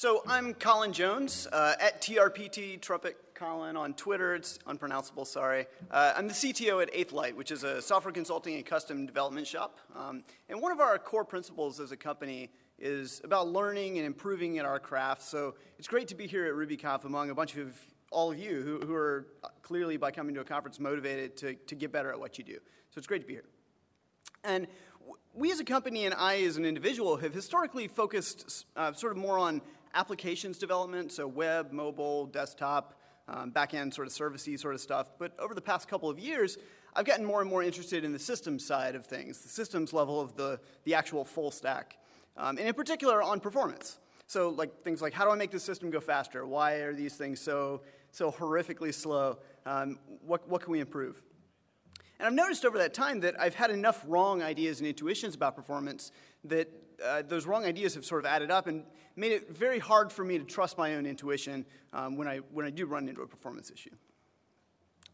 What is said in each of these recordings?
So I'm Colin Jones uh, at TRPT Trumpet Colin on Twitter. It's unpronounceable, sorry. Uh, I'm the CTO at Eighth Light, which is a software consulting and custom development shop. Um, and one of our core principles as a company is about learning and improving at our craft. So it's great to be here at RubyConf among a bunch of all of you who, who are clearly, by coming to a conference, motivated to, to get better at what you do. So it's great to be here. And we as a company and I as an individual have historically focused uh, sort of more on applications development, so web, mobile, desktop, um, back-end sort of servicey sort of stuff. But over the past couple of years, I've gotten more and more interested in the systems side of things, the systems level of the, the actual full stack, um, and in particular on performance. So like things like how do I make the system go faster? Why are these things so, so horrifically slow? Um, what, what can we improve? And I've noticed over that time that I've had enough wrong ideas and intuitions about performance that uh, those wrong ideas have sort of added up and made it very hard for me to trust my own intuition um, when, I, when I do run into a performance issue.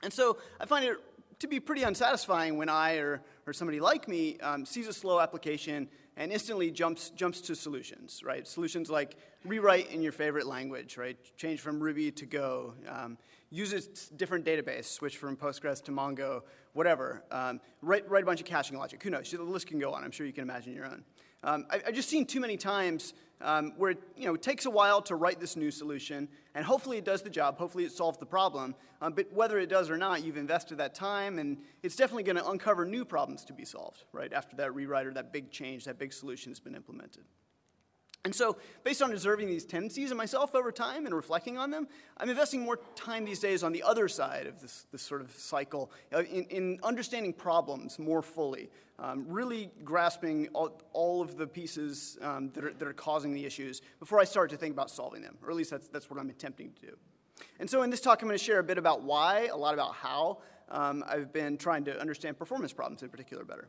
And so I find it to be pretty unsatisfying when I or, or somebody like me um, sees a slow application and instantly jumps, jumps to solutions, right? Solutions like rewrite in your favorite language, right? Change from Ruby to Go, um, use a different database, switch from Postgres to Mongo, whatever. Um, write, write a bunch of caching logic. Who knows? The list can go on. I'm sure you can imagine your own. Um, I, have just seen too many times um, where it, you know, it takes a while to write this new solution, and hopefully it does the job, hopefully it solves the problem, um, but whether it does or not, you've invested that time, and it's definitely going to uncover new problems to be solved, right, after that rewrite or that big change, that big solution has been implemented. And so, based on observing these tendencies in myself over time and reflecting on them, I'm investing more time these days on the other side of this, this sort of cycle, uh, in, in understanding problems more fully, um, really grasping all, all, of the pieces um, that, are, that are causing the issues before I start to think about solving them, or at least that's, that's what I'm attempting to do. And so, in this talk, I'm going to share a bit about why, a lot about how um, I've been trying to understand performance problems in particular better.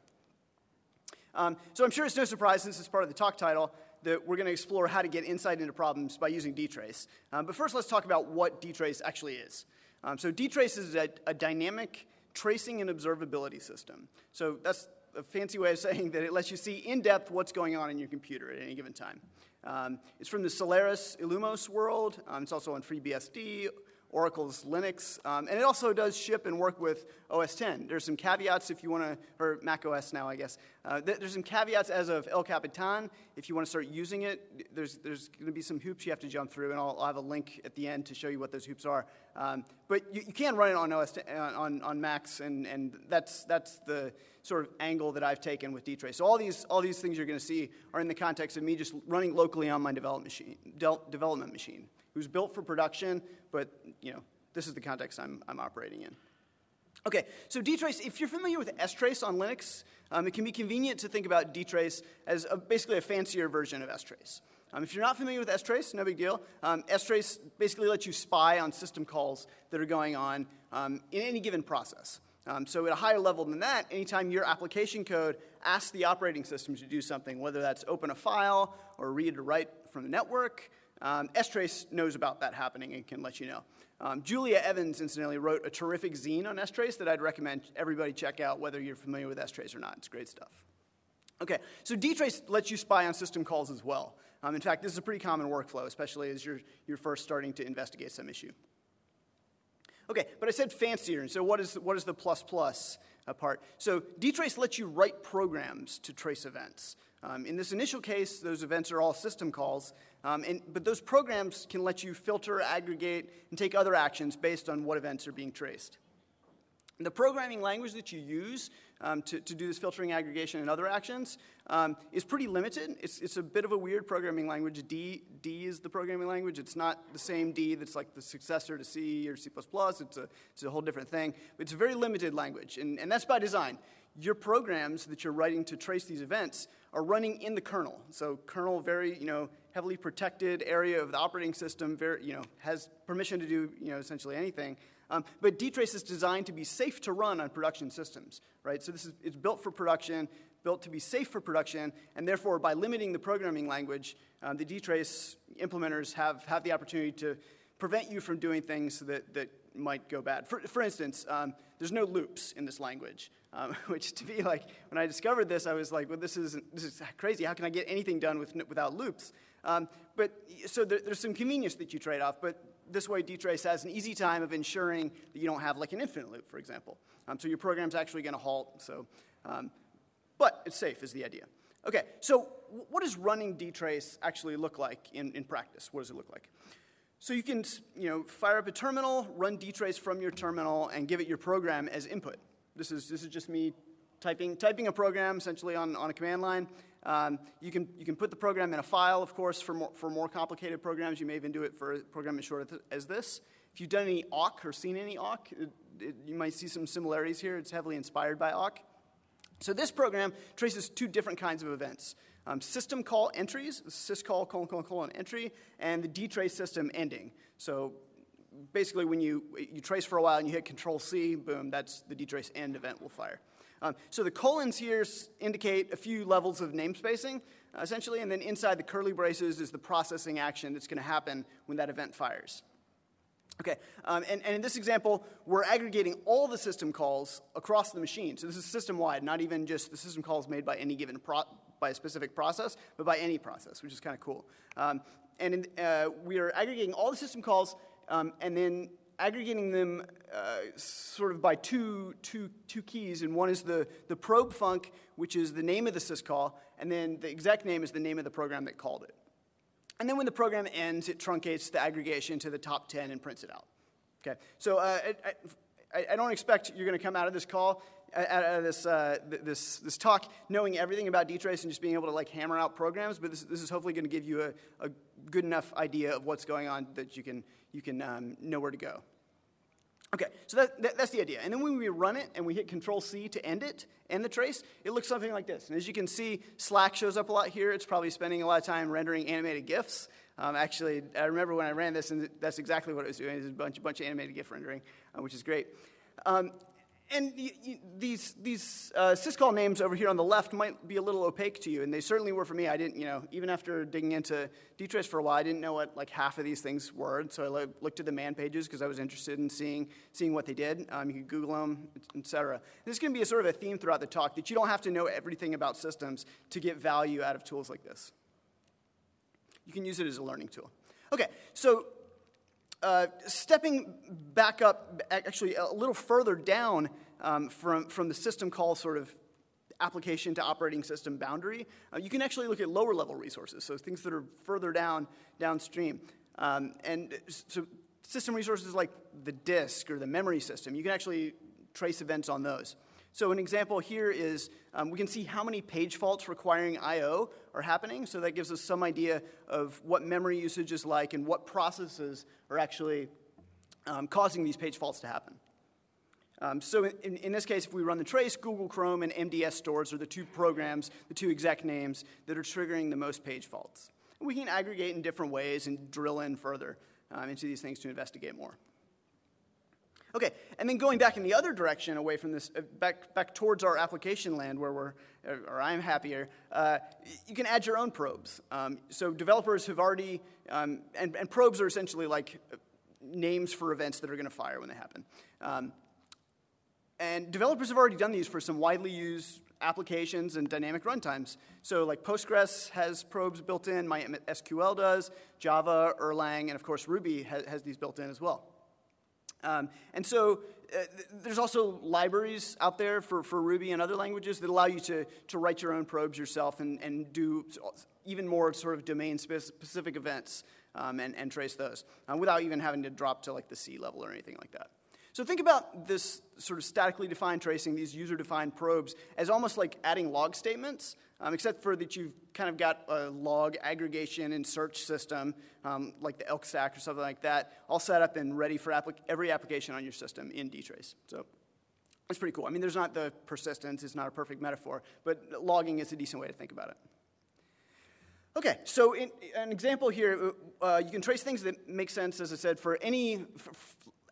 Um, so, I'm sure it's no surprise, since it's part of the talk title, that we're going to explore how to get insight into problems by using dtrace. Um, but first, let's talk about what dtrace actually is. Um, so dtrace is a, a, dynamic tracing and observability system. So that's a fancy way of saying that it lets you see in depth what's going on in your computer at any given time. Um, it's from the Solaris Illumos world. Um, it's also on FreeBSD, Oracle's Linux, um, and it also does ship and work with OS 10. There's some caveats if you want to, or Mac OS now, I guess. Uh, th- there's some caveats as of El Capitan. If you want to start using it, there's, there's going to be some hoops you have to jump through, and I'll, I'll, have a link at the end to show you what those hoops are. Um, but you, you, can run it on OS 10, uh, on, on Macs, and, and that's, that's the sort of angle that I've taken with dtrace. So all these, all these things you're going to see are in the context of me just running locally on my development machine. De- development machine who's built for production, but you know, this is the context I'm, I'm operating in. Okay, so dtrace, if you're familiar with strace on Linux, um, it can be convenient to think about dtrace as a, basically a fancier version of strace. Um, if you're not familiar with strace, no big deal. Um, strace basically lets you spy on system calls that are going on um, in any given process. Um, so at a higher level than that, anytime your application code asks the operating system to do something, whether that's open a file or read or write from the network, um, strace knows about that happening and can let you know. Um, Julia Evans, incidentally, wrote a terrific zine on strace that I'd recommend everybody check out, whether you're familiar with strace or not. It's great stuff. Okay, so dtrace lets you spy on system calls as well. Um, in fact, this is a pretty common workflow, especially as you're, you're first starting to investigate some issue. Okay, but I said fancier, and so what is, what is the plus plus part? So dtrace lets you write programs to trace events. Um, in this initial case, those events are all system calls, um, and, but those programs can let you filter, aggregate, and take other actions based on what events are being traced. The programming language that you use um, to, to do this filtering, aggregation, and other actions um, is pretty limited. It's, it's a bit of a weird programming language. D, D is the programming language. It's not the same D that's like the successor to C or C++. It's a, it's a whole different thing. But it's a very limited language, and, and that's by design. Your programs that you're writing to trace these events are running in the kernel. So kernel, very, you know, heavily protected area of the operating system, very, you know, has permission to do you know, essentially anything. Um, but dtrace is designed to be safe to run on production systems, right? So this is, it's built for production, built to be safe for production, and therefore by limiting the programming language, um, the dtrace implementers have, have the opportunity to prevent you from doing things that, that might go bad. For, for instance, um, there's no loops in this language, um, which to me, like, when I discovered this, I was like, well, this is, this is crazy. How can I get anything done with, without loops? Um, but so there, there's some convenience that you trade off, but this way dtrace has an easy time of ensuring that you don't have like an infinite loop, for example. Um, so your program's actually going to halt. So, um, but it's safe is the idea. Okay, so what does running dtrace actually look like in, in practice? What does it look like? So you can you know, fire up a terminal, run dtrace from your terminal, and give it your program as input. This is, this is just me typing, typing a program essentially on, on a command line. Um, you, can, you can put the program in a file, of course, for more, for more complicated programs. You may even do it for a program as short as this. If you've done any awk or seen any awk, it, it, you might see some similarities here. It's heavily inspired by awk. So this program traces two different kinds of events. Um, system call entries, syscall colon colon colon entry, and the dtrace system ending. So basically when you, you trace for a while and you hit control C, boom, that's the dtrace end event will fire. Um, so the colons here indicate a few levels of namespacing, uh, essentially, and then inside the curly braces is the processing action that's going to happen when that event fires. Okay, um, and, and, in this example, we're aggregating all the system calls across the machine. So this is system-wide, not even just the system calls made by any given by a specific process, but by any process, which is kind of cool. Um, and in, uh, we are aggregating all the system calls um, and then aggregating them uh, sort of by two, two, two keys, and one is the, the probe func, which is the name of the syscall, and then the execname is the name of the program that called it. And then when the program ends, it truncates the aggregation to the top 10 and prints it out. Okay, so uh, I, I, I, don't expect you're going to come out of this call, out of this, uh, this, this talk, knowing everything about dtrace and just being able to like hammer out programs, but this, this is hopefully going to give you a, a good enough idea of what's going on that you can, you can um, know where to go. Okay, so that, that, that's the idea. And then when we run it and we hit Control C to end it, end the trace, it looks something like this. And as you can see, Slack shows up a lot here. It's probably spending a lot of time rendering animated GIFs. Um, actually, I remember when I ran this, and that's exactly what it was doing. It was a bunch, a bunch of animated GIF rendering, uh, which is great. Um, and these, these uh, syscall names over here on the left might be a little opaque to you, and they certainly were for me. I didn't, you know, even after digging into dtrace for a while, I didn't know what like half of these things were. And so I looked at the man pages because I was interested in seeing, seeing what they did. Um, you could Google them, etc. This is going to be a sort of a theme throughout the talk that you don't have to know everything about systems to get value out of tools like this. You can use it as a learning tool. Okay, so uh, stepping back up, actually a little further down um, from, from the system call sort of application to operating system boundary, uh, you can actually look at lower level resources, so things that are further down downstream. Um, and so system resources like the disk or the memory system, you can actually trace events on those. So an example here is um, we can see how many page faults requiring I.O. are happening. So that gives us some idea of what memory usage is like and what processes are actually um, causing these page faults to happen. Um, so in, in, this case, if we run the trace, Google Chrome and MDS stores are the two programs, the two exec names that are triggering the most page faults. And we can aggregate in different ways and drill in further um, into these things to investigate more. Okay, and then going back in the other direction, away from this, uh, back, back towards our application land where we're, or I'm happier, uh, you can add your own probes. Um, so developers have already, um, and, and, probes are essentially like uh, names for events that are going to fire when they happen. Um, and developers have already done these for some widely used applications and dynamic runtimes. So like Postgres has probes built in, MySQL does, Java, Erlang, and of course Ruby has, has these built in as well. Um, and so uh, there's also libraries out there for, for Ruby and other languages that allow you to, to write your own probes yourself and, and do even more sort of domain specific events um, and, and trace those uh, without even having to drop to like the C level or anything like that. So think about this sort of statically defined tracing, these user-defined probes, as almost like adding log statements, um, except for that you've kind of got a log aggregation and search system, um, like the elk stack or something like that, all set up and ready for applic every application on your system in dtrace. So it's pretty cool. I mean, there's not the persistence, it's not a perfect metaphor, but logging is a decent way to think about it. Okay, so in, an example here, uh, you can trace things that make sense, as I said, for any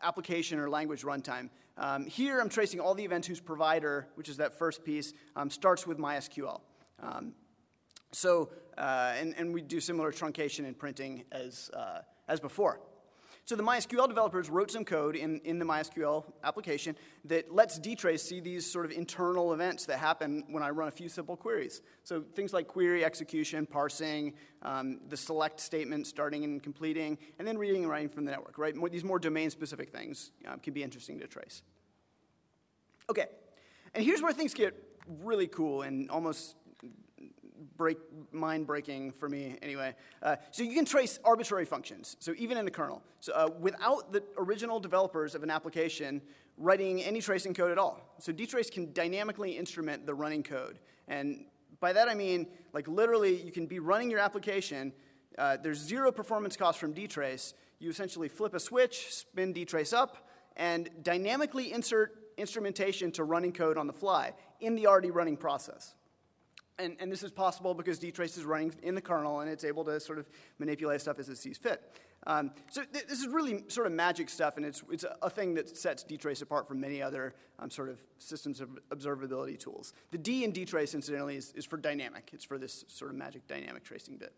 application or language runtime. Um, here I'm tracing all the events whose provider, which is that first piece, um, starts with MySQL. Um, so, uh, and, and we do similar truncation and printing as, uh, as before. So the MySQL developers wrote some code in, in the MySQL application that lets dtrace see these sort of internal events that happen when I run a few simple queries. So things like query execution, parsing, um, the select statement starting and completing, and then reading and writing from the network, right? More, these more domain-specific things um, can be interesting to trace. Okay, and here's where things get really cool and almost break, mind breaking for me anyway. Uh, so you can trace arbitrary functions, so even in the kernel. So uh, without the original developers of an application writing any tracing code at all. So dtrace can dynamically instrument the running code. And by that I mean, like literally, you can be running your application. Uh, there's zero performance cost from dtrace. You essentially flip a switch, spin dtrace up, and dynamically insert instrumentation to running code on the fly in the already running process. And, and this is possible because dtrace is running in the kernel and it's able to sort of manipulate stuff as it sees fit. Um, so th- this is really sort of magic stuff, and it's, it's a, a thing that sets dtrace apart from many other um, sort of systems of observability tools. The D in dtrace, incidentally, is, is for dynamic. It's for this sort of magic dynamic tracing bit.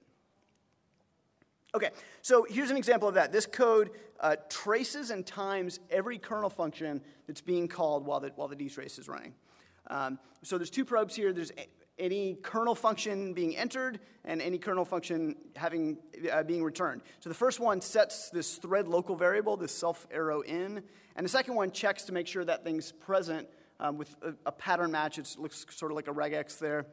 Okay, so here's an example of that. This code uh, traces and times every kernel function that's being called while the, while the dtrace is running. Um, so there's two probes here. There's any kernel function being entered and any kernel function having uh, being returned. So the first one sets this thread local variable, this self arrow in, and the second one checks to make sure that thing's present um, with a, a, pattern match. It looks sort of like a regex there.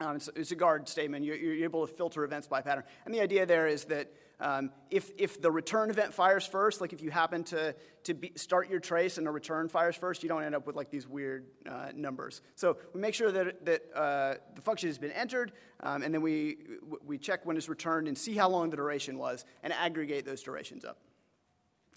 Um, it's, it's, a guard statement. You're, you're, able to filter events by pattern. And the idea there is that um, if, if the return event fires first, like if you happen to, to be, start your trace and the return fires first, you don't end up with like these weird uh, numbers. So we make sure that, that uh, the function has been entered, um, and then we, we check when it's returned and see how long the duration was and aggregate those durations up.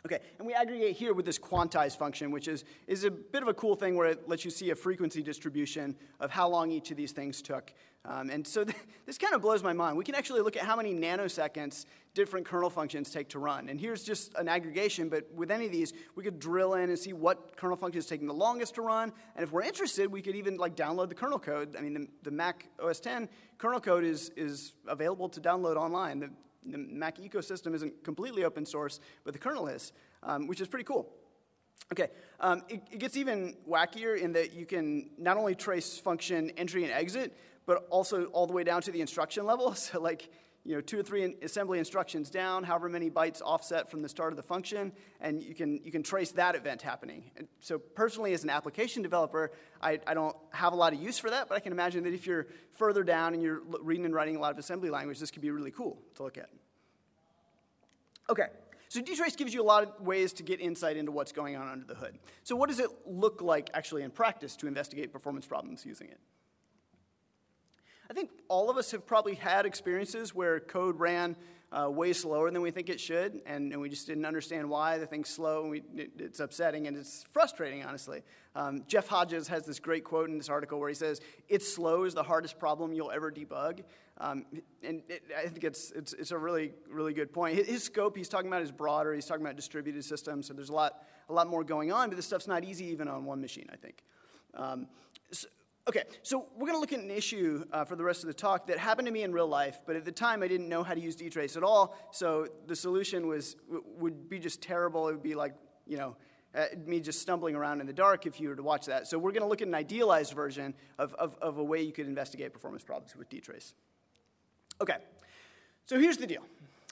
Okay, and we aggregate here with this quantize function, which is, is a bit of a cool thing where it lets you see a frequency distribution of how long each of these things took. Um, and so th- this kind of blows my mind. We can actually look at how many nanoseconds different kernel functions take to run. And here's just an aggregation, but with any of these, we could drill in and see what kernel function is taking the longest to run. And if we're interested, we could even like download the kernel code. I mean, the, the Mac OS 10 kernel code is, is available to download online. The, the Mac ecosystem isn't completely open source, but the kernel is, um, which is pretty cool. Okay, um, it, it, gets even wackier in that you can not only trace function entry and exit, but also all the way down to the instruction level. So, like, you know, two or three assembly instructions down, however many bytes offset from the start of the function, and you can, you can trace that event happening. And so personally, as an application developer, I, I don't have a lot of use for that, but I can imagine that if you're further down and you're reading and writing a lot of assembly language, this could be really cool to look at. Okay, so dtrace gives you a lot of ways to get insight into what's going on under the hood. So what does it look like actually in practice to investigate performance problems using it? I think all of us have probably had experiences where code ran uh, way slower than we think it should, and, and, we just didn't understand why the thing's slow, and we, it, it's upsetting and it's frustrating, honestly. Um, Jeff Hodges has this great quote in this article where he says, It's slow is the hardest problem you'll ever debug. Um, and it, I think it's, it's, it's, a really, really good point. His, his, scope he's talking about is broader, he's talking about distributed systems, so there's a lot, a lot more going on, but this stuff's not easy even on one machine, I think. Um, so, Okay, so we're going to look at an issue uh, for the rest of the talk that happened to me in real life, but at the time I didn't know how to use dtrace at all, so the solution was would be just terrible. It would be like, you know, uh, me just stumbling around in the dark if you were to watch that. So we're going to look at an idealized version of, of, of a way you could investigate performance problems with dtrace. Okay, so here's the deal.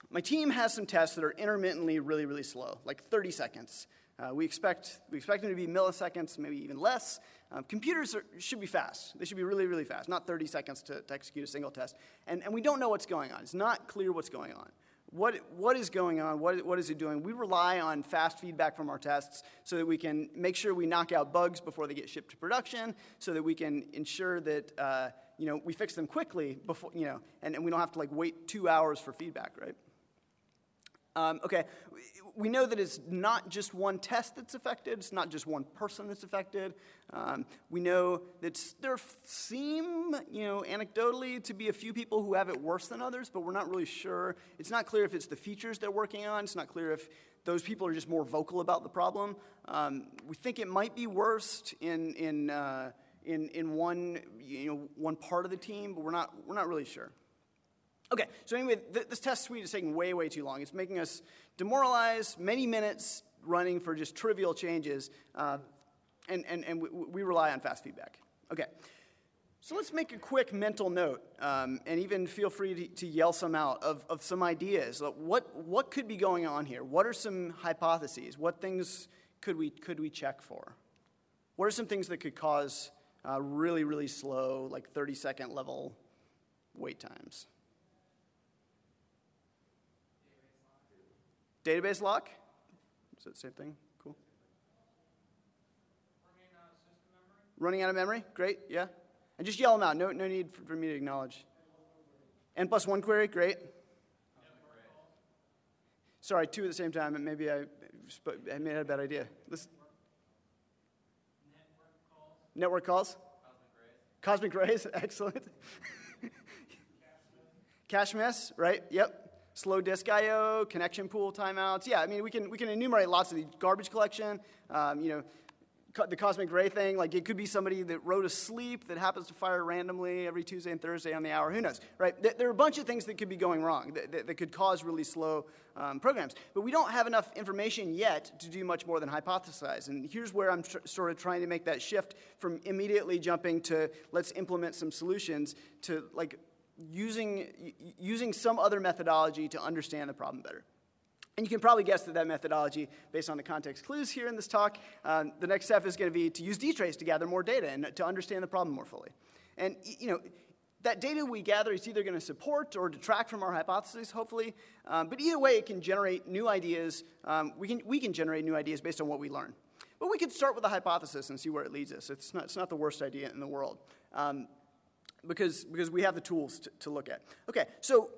My team has some tests that are intermittently really, really slow, like 30 seconds. Uh, we, expect, we expect them to be milliseconds, maybe even less. Um, computers are, should be fast. They should be really, really fast, not 30 seconds to, to execute a single test. And, and we don't know what's going on. It's not clear what's going on. What, what is going on? What, what is it doing? We rely on fast feedback from our tests so that we can make sure we knock out bugs before they get shipped to production, so that we can ensure that uh, you know, we fix them quickly before, you know, and, and we don't have to like wait two hours for feedback, right? Um, okay, we know that it's not just one test that's affected, it's not just one person that's affected. Um, we know that there seem, you know, anecdotally to be a few people who have it worse than others, but we're not really sure. It's not clear if it's the features they're working on, it's not clear if those people are just more vocal about the problem. Um, we think it might be worst in, in, uh, in, in one, you know, one part of the team, but we're not, we're not really sure. Okay, so anyway, th- this test suite is taking way, way too long. It's making us demoralized, many minutes running for just trivial changes, uh, and, and, and we, we, rely on fast feedback. Okay, so let's make a quick mental note, um, and even feel free to, to, yell some out of, of some ideas. What, what could be going on here? What are some hypotheses? What things could we, could we check for? What are some things that could cause uh, really, really slow, like 30 second level wait times? Database lock? Is that the same thing? Cool. Running out of memory? Great, yeah. And just yell them out. No, no need for, for me to acknowledge. N plus one query? Great. Sorry, two at the same time. Maybe I, I made a bad idea. Network calls? Cosmic rays, Cosmic rays. excellent. Cache miss, right? Yep slow disk I/O, connection pool timeouts. Yeah, I mean we can we can enumerate lots of these garbage collection. Um, you know, co- the cosmic ray thing. Like it could be somebody that wrote a sleep that happens to fire randomly every Tuesday and Thursday on the hour. Who knows, right? There are a bunch of things that could be going wrong that, that, that could cause really slow um, programs. But we don't have enough information yet to do much more than hypothesize. And here's where I'm sort of trying to make that shift from immediately jumping to let's implement some solutions to like using, using some other methodology to understand the problem better. And you can probably guess that that methodology, based on the context clues here in this talk, um, the next step is going to be to use dtrace to gather more data and to understand the problem more fully. And you know, that data we gather is either going to support or detract from our hypothesis, hopefully. Um, but either way, it can generate new ideas. Um, we, can, we can generate new ideas based on what we learn. But we could start with a hypothesis and see where it leads us. It's not, it's not the worst idea in the world. Um, because, because we have the tools to, to look at. Okay, so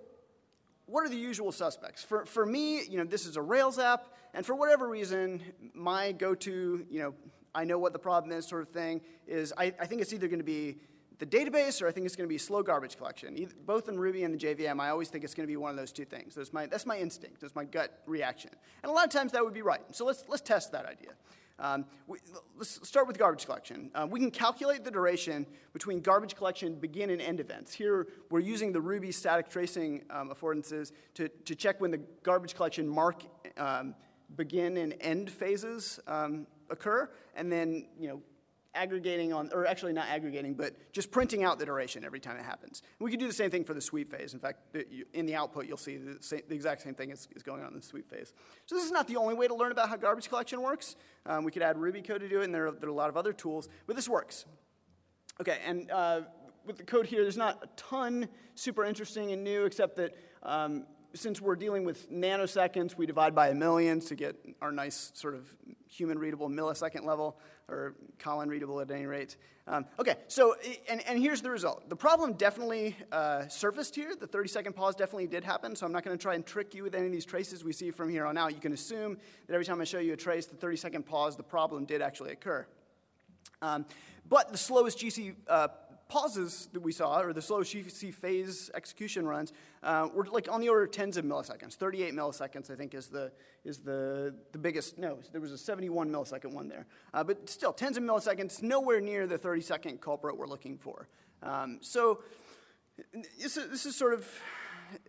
what are the usual suspects? For, for me, you know, this is a Rails app, and for whatever reason, my go-to, you know, I know what the problem is sort of thing is I, I think it's either going to be the database or I think it's going to be slow garbage collection. Either, both in Ruby and the JVM, I always think it's going to be one of those two things. That's my, that's my instinct. That's my gut reaction. And a lot of times that would be right. So let's, let's test that idea. Um, we, let's start with garbage collection. Uh, we can calculate the duration between garbage collection begin and end events. Here, we're using the Ruby static tracing um, affordances to, to check when the garbage collection mark um, begin and end phases um, occur, and then you know aggregating on, or actually not aggregating, but just printing out the duration every time it happens. And we can do the same thing for the sweep phase. In fact, in the output, you'll see the, same, the exact same thing is, is, going on in the sweep phase. So this is not the only way to learn about how garbage collection works. Um, we could add Ruby code to do it, and there are, there are, a lot of other tools, but this works. Okay, and uh, with the code here, there's not a ton super interesting and new, except that um, since we're dealing with nanoseconds, we divide by a million to get our nice sort of human readable millisecond level, or Colin readable at any rate. Um, okay, so, and, and here's the result. The problem definitely uh, surfaced here. The 30 second pause definitely did happen, so I'm not going to try and trick you with any of these traces we see from here on out. You can assume that every time I show you a trace, the 30 second pause, the problem did actually occur. Um, but the slowest GC uh, pauses that we saw, or the slow GC phase execution runs, uh, were like on the order of tens of milliseconds. 38 milliseconds, I think, is the, is the, the biggest. No, there was a 71 millisecond one there. Uh, but still, tens of milliseconds, nowhere near the 30 second culprit we're looking for. Um, so this is, this is sort of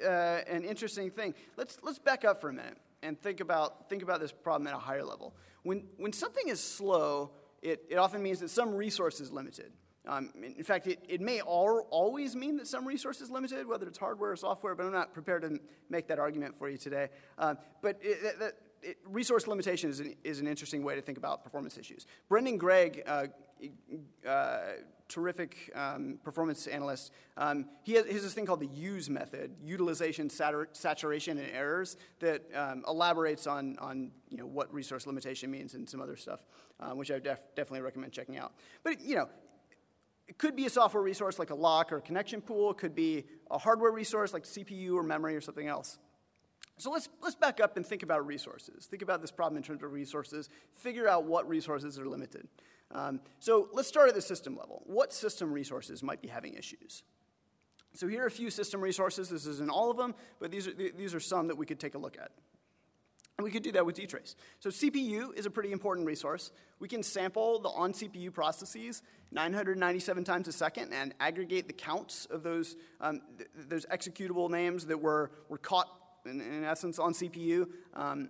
uh, an interesting thing. Let's, let's back up for a minute and think about, think about this problem at a higher level. When, when something is slow, it, it often means that some resource is limited. Um, in fact, it, it may all, always mean that some resource is limited, whether it's hardware or software, but I'm not prepared to make that argument for you today. Uh, but it, it, resource limitation is an, is an interesting way to think about performance issues. Brendan Gregg, uh, uh, terrific um, performance analyst, um, he, has, he, has, this thing called the use method, utilization, satur- saturation, and errors, that um, elaborates on, on you know, what resource limitation means and some other stuff, uh, which I def- definitely recommend checking out. But you know, it could be a software resource like a lock or a connection pool. It could be a hardware resource like CPU or memory or something else. So let's, let's back up and think about resources. Think about this problem in terms of resources. Figure out what resources are limited. Um, so let's start at the system level. What system resources might be having issues? So here are a few system resources. This isn't all of them, but these are, these are some that we could take a look at. And we could do that with dtrace. So CPU is a pretty important resource. We can sample the on CPU processes 997 times a second and aggregate the counts of those, um, th those executable names that were, were caught, in, in essence, on CPU. Um,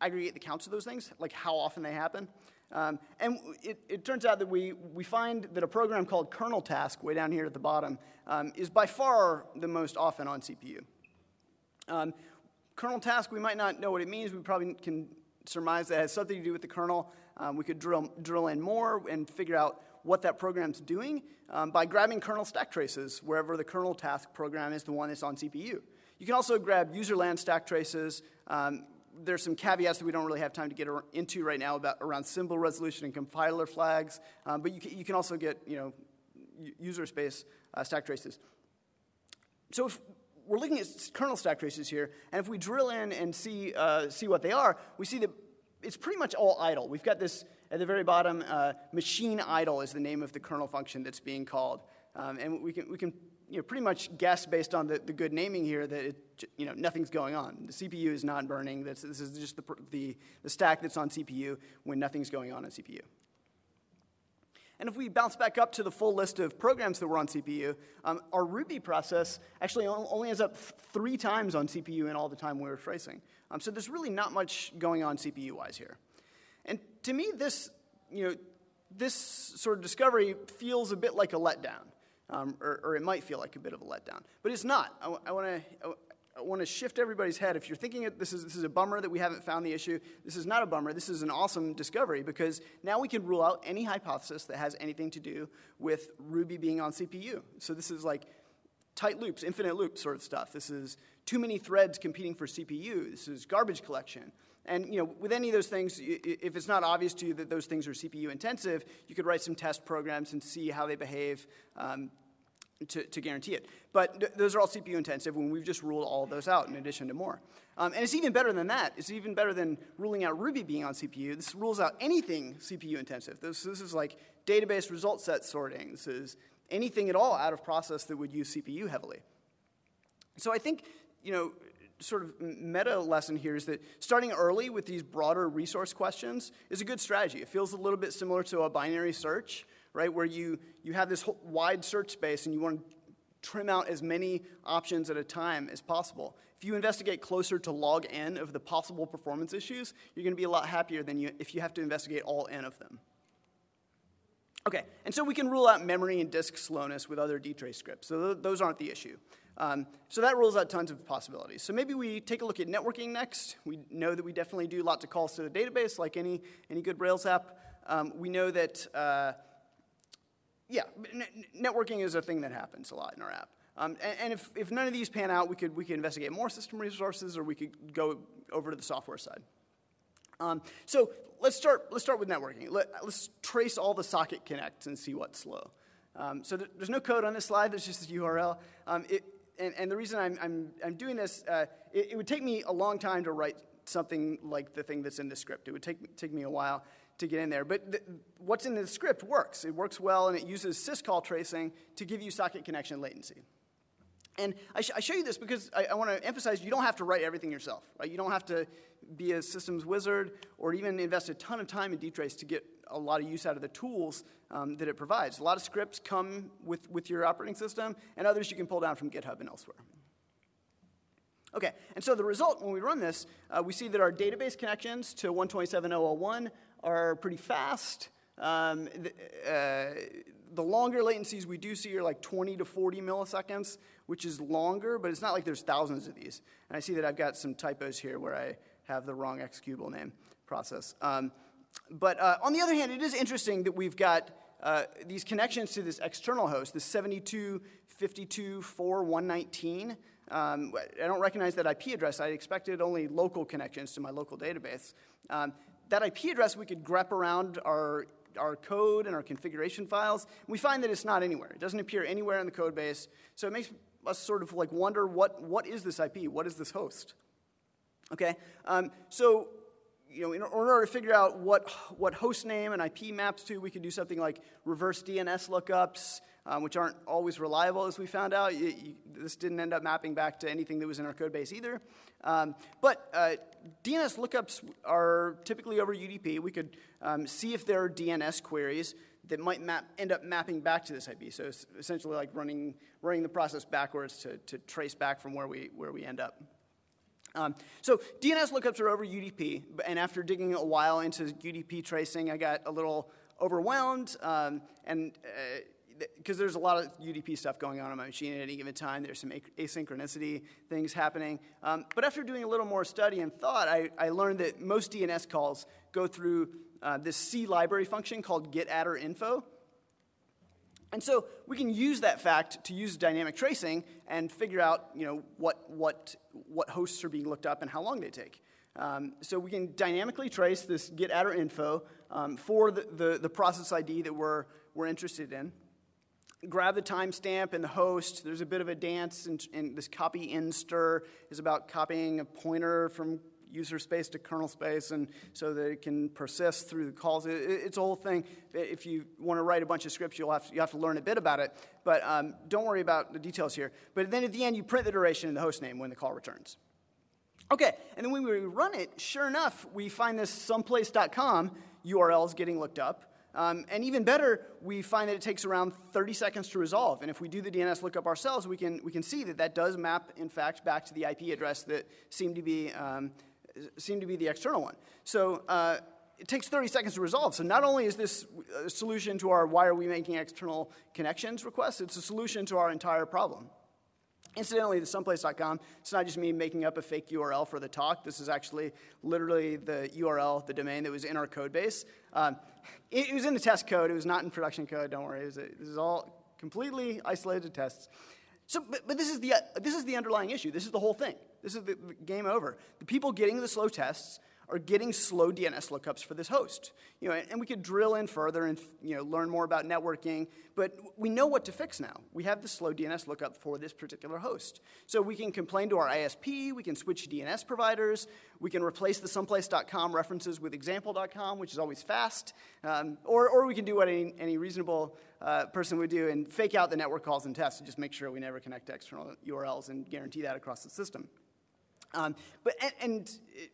aggregate the counts of those things, like how often they happen. Um, and it, it, turns out that we, we find that a program called kernel task, way down here at the bottom, um, is by far the most often on CPU. Um, Kernel task, we might not know what it means. We probably can surmise that has something to do with the kernel. Um, we could drill, drill in more and figure out what that program's doing um, by grabbing kernel stack traces wherever the kernel task program is the one that's on CPU. You can also grab userland stack traces. Um, there's some caveats that we don't really have time to get into right now about around symbol resolution and compiler flags, um, but you can, you can also get you know user space uh, stack traces. So if we're looking at kernel stack traces here, and if we drill in and see, uh, see what they are, we see that it's pretty much all idle. We've got this at the very bottom, uh, machine idle is the name of the kernel function that's being called. Um, and we can, we can you know, pretty much guess based on the, the good naming here that it, you know, nothing's going on. The CPU is not burning. This, this is just the, the, the stack that's on CPU when nothing's going on on CPU. And if we bounce back up to the full list of programs that were on CPU, um, our Ruby process actually only ends up three times on CPU in all the time we were tracing. Um, so there's really not much going on CPU-wise here. And to me, this, you know, this sort of discovery feels a bit like a letdown. Um, or, or, it might feel like a bit of a letdown. But it's not. I, I want to I want to shift everybody's head. If you're thinking this is, this is a bummer that we haven't found the issue, this is not a bummer. This is an awesome discovery because now we can rule out any hypothesis that has anything to do with Ruby being on CPU. So this is like tight loops, infinite loops sort of stuff. This is too many threads competing for CPU. This is garbage collection. And you know, with any of those things, if it's not obvious to you that those things are CPU intensive, you could write some test programs and see how they behave. Um, to, to guarantee it. But th those are all CPU intensive, and we've just ruled all those out in addition to more. Um, and it's even better than that. It's even better than ruling out Ruby being on CPU. This rules out anything CPU intensive. This, this is like database result set sorting. This is anything at all out of process that would use CPU heavily. So I think, you know, sort of meta lesson here is that starting early with these broader resource questions is a good strategy. It feels a little bit similar to a binary search, right? Where you, you have this whole wide search space and you want to trim out as many options at a time as possible. If you investigate closer to log n of the possible performance issues, you're going to be a lot happier than you, if you have to investigate all n of them. Okay, and so we can rule out memory and disk slowness with other dtrace scripts. So th those aren't the issue. Um, so that rules out tons of possibilities. So maybe we take a look at networking next. We know that we definitely do lots of calls to the database, like any, any good Rails app. Um, we know that uh, yeah, networking is a thing that happens a lot in our app. Um, and, and if, if none of these pan out, we could, we could investigate more system resources or we could go over to the software side. Um, so let's start, let's start with networking. Let, us trace all the socket connects and see what's slow. Um, so th there's no code on this slide, there's just this URL. Um, it, and, and, the reason I'm, I'm, I'm doing this, uh, it, it, would take me a long time to write something like the thing that's in the script. It would take, take me a while to get in there. But the, what's in the script works. It works well, and it uses syscall tracing to give you socket connection latency. And I, sh I show you this because I, I want to emphasize you don't have to write everything yourself. Right? You don't have to be a systems wizard or even invest a ton of time in dtrace to get a lot of use out of the tools um, that it provides. A lot of scripts come with, with your operating system, and others you can pull down from GitHub and elsewhere. Okay, and so the result when we run this, uh, we see that our database connections to 127.001 are pretty fast. Um, the, uh, the, longer latencies we do see are like 20 to 40 milliseconds, which is longer, but it's not like there's thousands of these. And I see that I've got some typos here where I have the wrong executable name process. Um, but uh, on the other hand, it is interesting that we've got uh, these connections to this external host, the 72.52.4.119. Um, I don't recognize that IP address. I expected only local connections to my local database. Um, that IP address, we could grep around our, our code and our configuration files. we find that it's not anywhere. It doesn't appear anywhere in the code base. So it makes us sort of like wonder what, what is this IP? What is this host? Okay, um, so you know, in order to figure out what, what host name and IP maps to, we could do something like reverse DNS lookups, um, which aren't always reliable, as we found out. You, this didn't end up mapping back to anything that was in our code base either. Um, but uh, DNS lookups are typically over UDP. We could um, see if there are DNS queries that might map, end up mapping back to this IP. So it's essentially like running, running the process backwards to, to trace back from where we, where we end up. Um, so DNS lookups are over UDP, and after digging a while into UDP tracing, I got a little overwhelmed, um, and because there's a lot of UDP stuff going on on my machine at any given time, there's some asynchronicity things happening. Um, but after doing a little more study and thought, I, I learned that most DNS calls go through uh, this C library function called getaddrinfo. And so we can use that fact to use dynamic tracing and figure out you know, what, what, what hosts are being looked up and how long they take. Um, so we can dynamically trace this getaddrinfo um, for the, the, the, process ID that we're, we're interested in. Grab the timestamp and the host. There's a bit of a dance, and, this copyinstr is about copying a pointer from user space to kernel space, and so that it can persist through the calls. It, it's a whole thing. If you want to write a bunch of scripts, you'll have to, you have to learn a bit about it, but um, don't worry about the details here. But then at the end, you print the duration and the host name when the call returns. Okay, and then when we run it, sure enough, we find this someplace.com URL is getting looked up. Um, and even better, we find that it takes around 30 seconds to resolve. And if we do the DNS lookup ourselves, we can, we can see that that does map, in fact, back to the IP address that seemed to be um, seem to be the external one. So uh, it takes 30 seconds to resolve. So not only is this a solution to our why are we making external connections request, it's a solution to our entire problem. Incidentally, the someplace.com, it's not just me making up a fake URL for the talk. This is actually literally the URL, the domain that was in our code base. Um, it, it, was in the test code. It was not in production code. Don't worry. This is all completely isolated tests. So, but, but this, is the, this is the underlying issue. This is the whole thing. This is the, the game over. The people getting the slow tests are getting slow DNS lookups for this host. You know, and we could drill in further and you know, learn more about networking, but we know what to fix now. We have the slow DNS lookup for this particular host. So we can complain to our ISP, we can switch DNS providers, we can replace the someplace.com references with example.com, which is always fast, um, or, or we can do what any, any reasonable uh, person would do and fake out the network calls and tests and just make sure we never connect to external URLs and guarantee that across the system. Um, but, and, and it,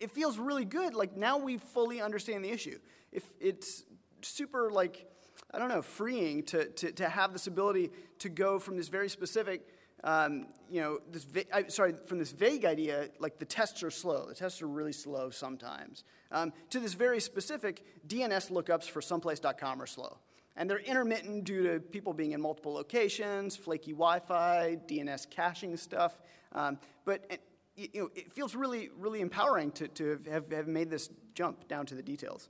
it feels really good. Like now we fully understand the issue. If it's super, like, I don't know, freeing to, to, to have this ability to go from this very specific, um, you know, this va- sorry, from this vague idea, like the tests are slow, the tests are really slow sometimes, um, to this very specific DNS lookups for someplace.com are slow. And they're intermittent due to people being in multiple locations, flaky Wi Fi, DNS caching stuff. Um, but you know, it feels really, really empowering to, to have, have made this jump down to the details.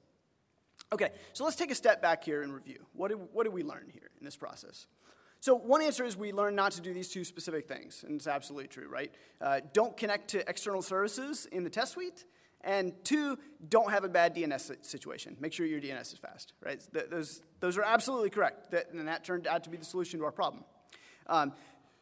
Okay, so let's take a step back here and review. What did, what did we learn here in this process? So, one answer is we learned not to do these two specific things, and it's absolutely true, right? Uh, don't connect to external services in the test suite, and two, don't have a bad DNS situation. Make sure your DNS is fast, right? Th- those, those are absolutely correct, that, and that turned out to be the solution to our problem. Um,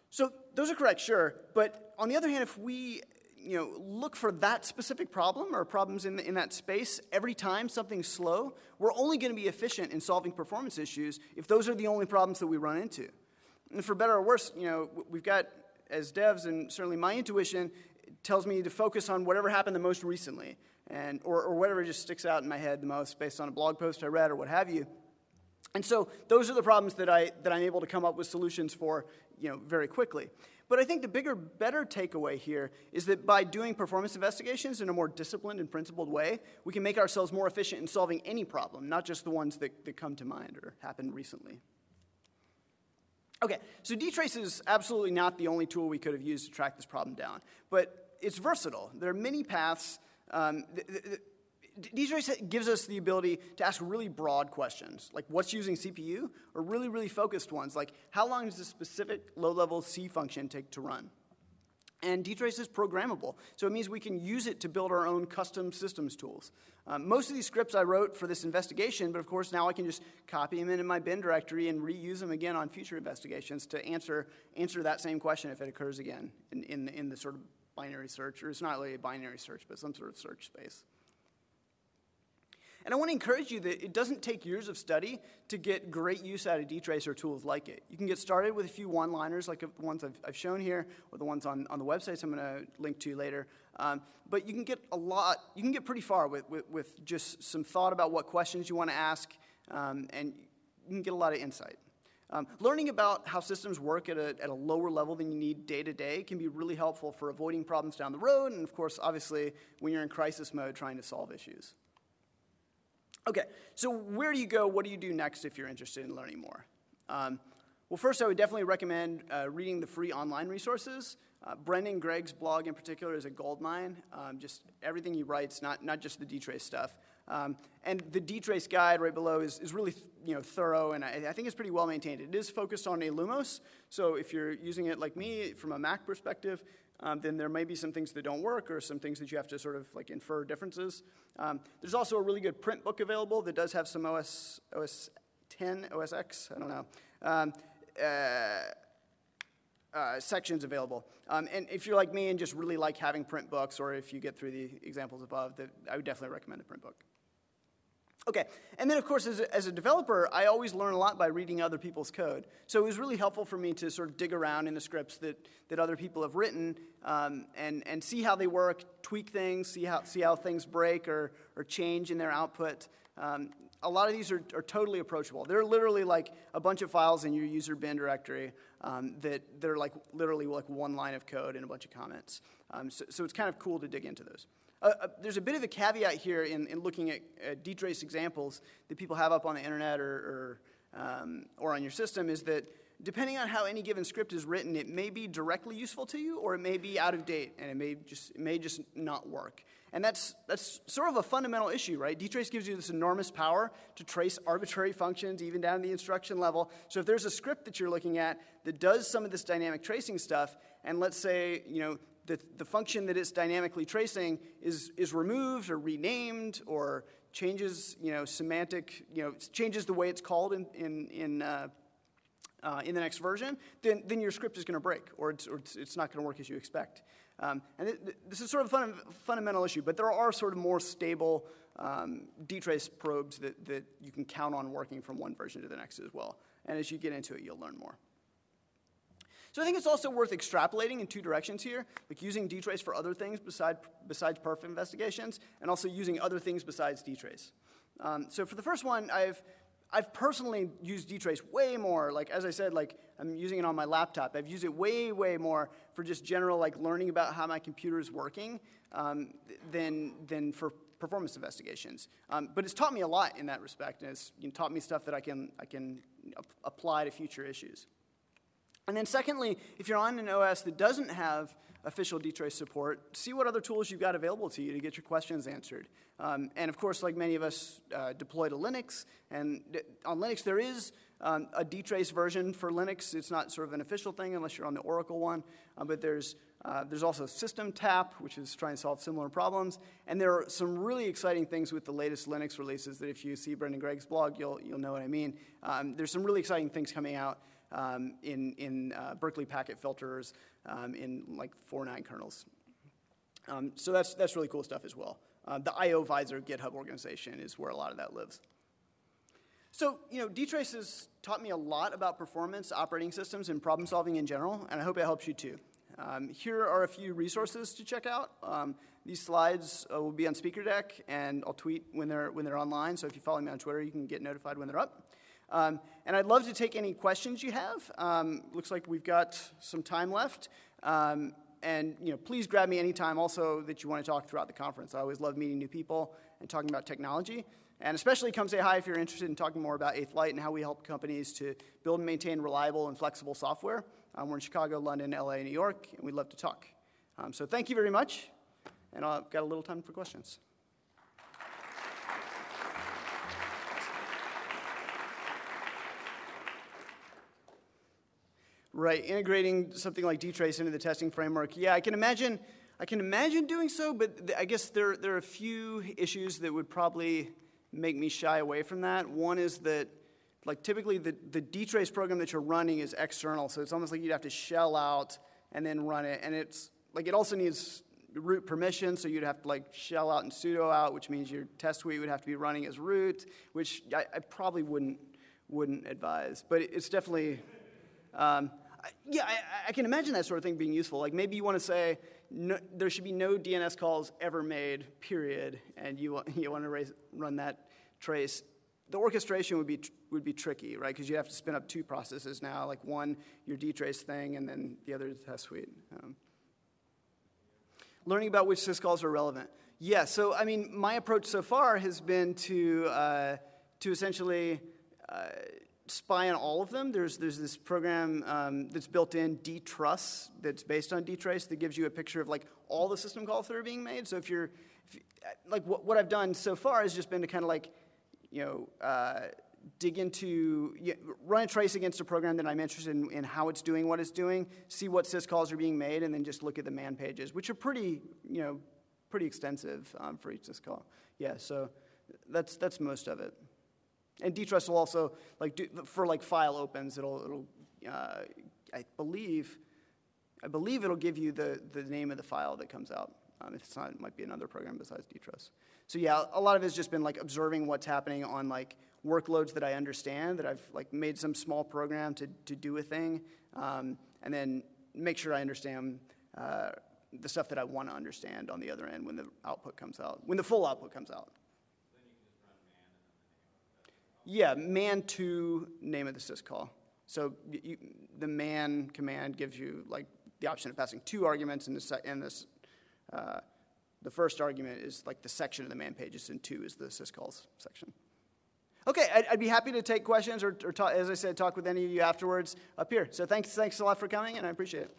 so, those are correct, sure, but on the other hand, if we you know, look for that specific problem or problems in, the, in that space every time something's slow, we're only going to be efficient in solving performance issues if those are the only problems that we run into. And for better or worse, you know, we've got, as devs, and certainly my intuition tells me to focus on whatever happened the most recently, and, or, or whatever just sticks out in my head the most based on a blog post I read or what have you. And so those are the problems that, I, that I'm able to come up with solutions for you know, very quickly. But I think the bigger, better takeaway here is that by doing performance investigations in a more disciplined and principled way, we can make ourselves more efficient in solving any problem, not just the ones that, that come to mind or happened recently. Okay, so dtrace is absolutely not the only tool we could have used to track this problem down, but it's versatile. There are many paths. Um, th- th- dtrace gives us the ability to ask really broad questions, like what's using CPU, or really, really focused ones, like how long does a specific low-level C function take to run? And dtrace is programmable, so it means we can use it to build our own custom systems tools. Um, most of these scripts I wrote for this investigation, but of course now I can just copy them into my bin directory and reuse them again on future investigations to answer, answer that same question if it occurs again in, in, in the sort of binary search, or it's not really a binary search, but some sort of search space. And I want to encourage you that it doesn't take years of study to get great use out of dtrace or tools like it. You can get started with a few one-liners like the ones I've, I've shown here or the ones on, on the websites I'm going to link to later. Um, but you can get a lot, you can get pretty far with, with, with just some thought about what questions you want to ask, um, and you can get a lot of insight. Um, learning about how systems work at a, at a lower level than you need day to day can be really helpful for avoiding problems down the road, and of course, obviously, when you're in crisis mode trying to solve issues. Okay, so where do you go? What do you do next if you're interested in learning more? Um, well, first, I would definitely recommend uh, reading the free online resources. Uh, Brendan Gregg's blog in particular is a goldmine. Um, just everything he writes, not, not just the dtrace stuff. Um, and the dtrace guide right below is, is really you know, thorough, and I, I, think it's pretty well maintained. It is focused on Illumos, so if you're using it like me from a Mac perspective, um, then there may be some things that don't work or some things that you have to sort of like infer differences. Um, there's also a really good print book available that does have some OS, OS 10, OS X, I don't know. Um, uh, uh, sections available. Um, and if you're like me and just really like having print books, or if you get through the examples above, I would definitely recommend the print book. Okay, and then of course, as a, as a, developer, I always learn a lot by reading other people's code. So it was really helpful for me to sort of dig around in the scripts that, that other people have written um, and, and see how they work, tweak things, see how, see how things break or, or change in their output. Um, a lot of these are, are totally approachable. They're literally like a bunch of files in your user bin directory um, that they're like literally like one line of code and a bunch of comments. Um, so, so it's kind of cool to dig into those. Uh, uh, there's a bit of a caveat here in, in looking at uh, dtrace examples that people have up on the internet or, or, um, or on your system is that depending on how any given script is written, it may be directly useful to you or it may be out of date and it may just, it may just not work. And that's, that's sort of a fundamental issue, right? dtrace gives you this enormous power to trace arbitrary functions even down to the instruction level. So if there's a script that you're looking at that does some of this dynamic tracing stuff, and let's say, you know, the, the function that it's dynamically tracing is, is removed or renamed or changes, you know, semantic, you know, changes the way it's called in, in, in, uh, uh, in the next version, then, then your script is going to break or it's, or it's, it's not going to work as you expect. Um, and th- this is sort of a fun, fundamental issue, but there are sort of more stable um, dtrace probes that, that you can count on working from one version to the next as well. And as you get into it, you'll learn more. So I think it's also worth extrapolating in two directions here, like using dtrace for other things beside, besides perf investigations, and also using other things besides dtrace. Um, so for the first one, I've I've personally used dtrace way more. Like as I said, like I'm using it on my laptop. I've used it way, way more for just general like learning about how my computer is working um, than than for performance investigations. Um, but it's taught me a lot in that respect, and it's you know, taught me stuff that I can I can apply to future issues. And then secondly, if you're on an OS that doesn't have official dtrace support, see what other tools you've got available to you to get your questions answered. Um, and of course, like many of us uh, deploy to Linux, and on Linux there is um, a dtrace version for Linux. It's not sort of an official thing unless you're on the Oracle one, uh, but there's uh, there's also SystemTap, which is trying to solve similar problems. And there are some really exciting things with the latest Linux releases that if you see Brendan Gregg's blog, you'll, you'll know what I mean. Um, there's some really exciting things coming out um, in, in uh, Berkeley packet filters um, in like 4.9 kernels. Um, so that's, that's really cool stuff as well. Uh, the IOVisor GitHub organization is where a lot of that lives. So, you know, dtrace has taught me a lot about performance, operating systems, and problem solving in general, and I hope it helps you too. Um, here are a few resources to check out. Um, these slides uh, will be on Speaker Deck, and I'll tweet when they're, when they're online, so if you follow me on Twitter, you can get notified when they're up. Um, and I'd love to take any questions you have. Um, looks like we've got some time left. Um, and you know, please grab me anytime also that you want to talk throughout the conference. I always love meeting new people and talking about technology. And especially come say hi if you're interested in talking more about 8th Light and how we help companies to build and maintain reliable and flexible software. Um, we're in Chicago, London, LA, New York, and we'd love to talk. Um, so thank you very much, and I've got a little time for questions. Right, integrating something like dtrace into the testing framework. Yeah, I can imagine. I can imagine doing so, but I guess there, there are a few issues that would probably make me shy away from that. One is that, like, typically the, the dtrace program that you're running is external, so it's almost like you'd have to shell out and then run it. And it's like it also needs root permission, so you'd have to like shell out and sudo out, which means your test suite would have to be running as root, which I, I probably wouldn't wouldn't advise. But it's definitely, um, yeah, I, I, can imagine that sort of thing being useful. Like maybe you want to say no, there should be no DNS calls ever made, period, and you want, you want to raise, run that trace. The orchestration would be would be tricky, right? Because you have to spin up two processes now, like one your dtrace thing, and then the other the test suite. Um, learning about which syscalls are relevant. Yeah, so I mean, my approach so far has been to uh, to essentially uh, spy on all of them. There's, there's this program um, that's built in, dtruss, that's based on dtrace that gives you a picture of like all the system calls that are being made. So if you're, if you, like what, what I've done so far has just been to kind of like, you know, uh, dig into, you know, run a trace against a program that I'm interested in, in, how it's doing what it's doing, see what syscalls are being made, and then just look at the man pages, which are pretty, you know, pretty extensive um, for each syscall. Yeah, so that's, that's most of it. And dtruss will also, like, do, for like file opens, it'll, it'll uh, I believe, I believe it'll give you the, the name of the file that comes out. Um, if it's not, it might be another program besides dtruss. So yeah, a lot of it's just been like observing what's happening on like workloads that I understand, that I've like made some small program to, to do a thing, um, and then make sure I understand uh, the stuff that I want to understand on the other end when the output comes out, when the full output comes out. Yeah, man to name of the syscall. So you, the man command gives you like the option of passing two arguments, and this, and this uh, the first argument is like the section of the man pages, and two is the syscalls section. Okay, I'd, I'd, be happy to take questions or, or talk, as I said, talk with any of you afterwards up here. So thanks, thanks a lot for coming, and I appreciate it.